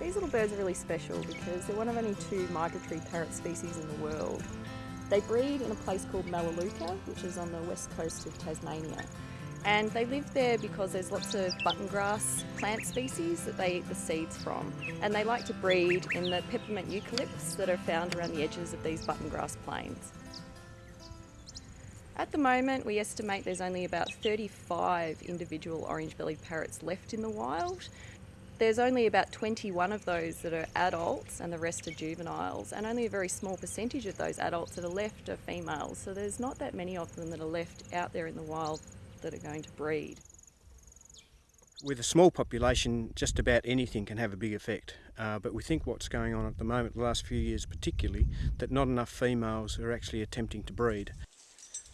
These little birds are really special because they're one of only two migratory parrot species in the world. They breed in a place called Melaleuca, which is on the west coast of Tasmania. And they live there because there's lots of button grass plant species that they eat the seeds from. And they like to breed in the peppermint eucalypts that are found around the edges of these button grass plains. At the moment, we estimate there's only about 35 individual orange-bellied parrots left in the wild. There's only about 21 of those that are adults and the rest are juveniles, and only a very small percentage of those adults that are left are females. So there's not that many of them that are left out there in the wild that are going to breed. With a small population, just about anything can have a big effect. Uh, but we think what's going on at the moment, the last few years particularly, that not enough females are actually attempting to breed.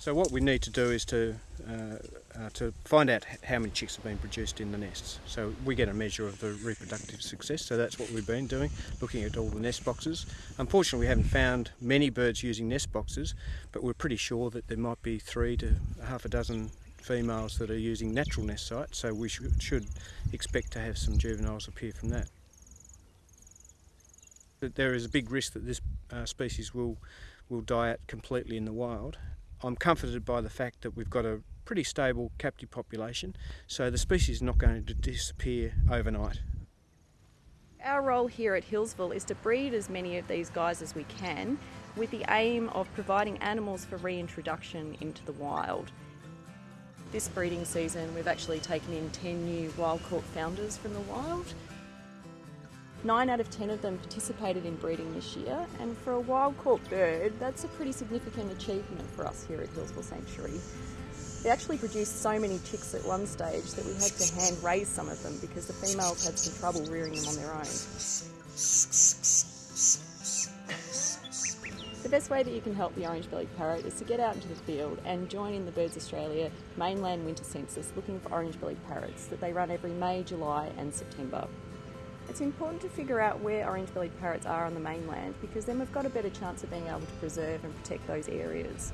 So what we need to do is to uh, uh, to find out how many chicks have been produced in the nests. So we get a measure of the reproductive success. So that's what we've been doing, looking at all the nest boxes. Unfortunately, we haven't found many birds using nest boxes, but we're pretty sure that there might be three to half a dozen females that are using natural nest sites. So we should, should expect to have some juveniles appear from that. There is a big risk that this uh, species will will die out completely in the wild I'm comforted by the fact that we've got a pretty stable captive population, so the species is not going to disappear overnight. Our role here at Healesville is to breed as many of these guys as we can with the aim of providing animals for reintroduction into the wild. This breeding season we've actually taken in 10 new wild caught founders from the wild Nine out of ten of them participated in breeding this year, and for a wild caught bird, that's a pretty significant achievement for us here at Healesville Sanctuary. They actually produced so many chicks at one stage that we had to hand raise some of them because the females had some trouble rearing them on their own. The best way that you can help the orange-bellied parrot is to get out into the field and join in the Birds Australia mainland winter census looking for orange-bellied parrots that they run every May, July and September. It's important to figure out where orange-bellied parrots are on the mainland because then we've got a better chance of being able to preserve and protect those areas.